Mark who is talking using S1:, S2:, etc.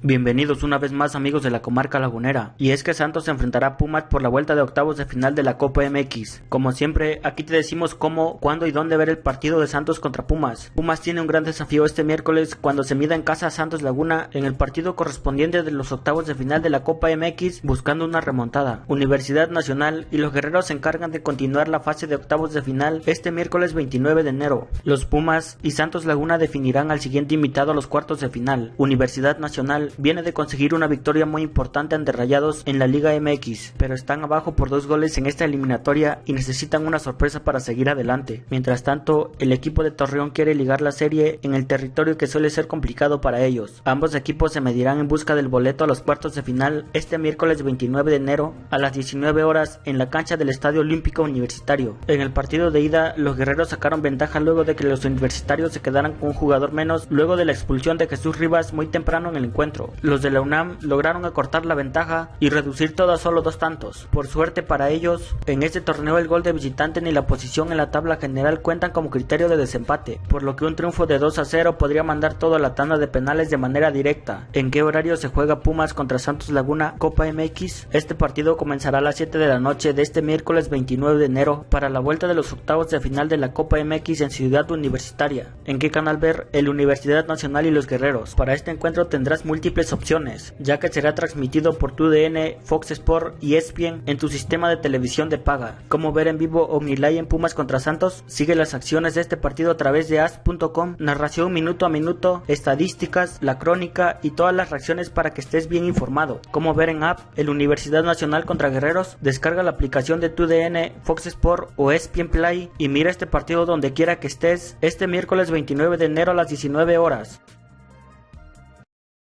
S1: Bienvenidos una vez más amigos de la comarca lagunera. Y es que Santos se enfrentará a Pumas por la vuelta de octavos de final de la Copa MX. Como siempre, aquí te decimos cómo, cuándo y dónde ver el partido de Santos contra Pumas. Pumas tiene un gran desafío este miércoles cuando se mida en casa a Santos Laguna en el partido correspondiente de los octavos de final de la Copa MX buscando una remontada. Universidad Nacional y los guerreros se encargan de continuar la fase de octavos de final este miércoles 29 de enero. Los Pumas y Santos Laguna definirán al siguiente invitado a los cuartos de final. Universidad Nacional viene de conseguir una victoria muy importante ante Rayados en la Liga MX, pero están abajo por dos goles en esta eliminatoria y necesitan una sorpresa para seguir adelante. Mientras tanto, el equipo de Torreón quiere ligar la serie en el territorio que suele ser complicado para ellos. Ambos equipos se medirán en busca del boleto a los cuartos de final este miércoles 29 de enero a las 19 horas en la cancha del Estadio Olímpico Universitario. En el partido de ida, los guerreros sacaron ventaja luego de que los universitarios se quedaran con un jugador menos luego de la expulsión de Jesús Rivas muy temprano en el encuentro. Los de la UNAM lograron acortar la ventaja y reducir todo a solo dos tantos. Por suerte para ellos, en este torneo el gol de visitante ni la posición en la tabla general cuentan como criterio de desempate, por lo que un triunfo de 2 a 0 podría mandar toda la tanda de penales de manera directa. ¿En qué horario se juega Pumas contra Santos Laguna Copa MX? Este partido comenzará a las 7 de la noche de este miércoles 29 de enero para la vuelta de los octavos de final de la Copa MX en Ciudad Universitaria. ¿En qué canal ver? El Universidad Nacional y los Guerreros. Para este encuentro tendrás múltiples opciones, ya que será transmitido por TUDN, Fox Sport y ESPN en tu sistema de televisión de paga. Como ver en vivo Omnilay en Pumas contra Santos? Sigue las acciones de este partido a través de as.com, narración minuto a minuto, estadísticas, la crónica y todas las reacciones para que estés bien informado. Como ver en app el Universidad Nacional contra Guerreros? Descarga la aplicación de TUDN, Fox Sport o ESPN Play y mira este partido donde quiera que estés este miércoles 29 de enero a las 19 horas.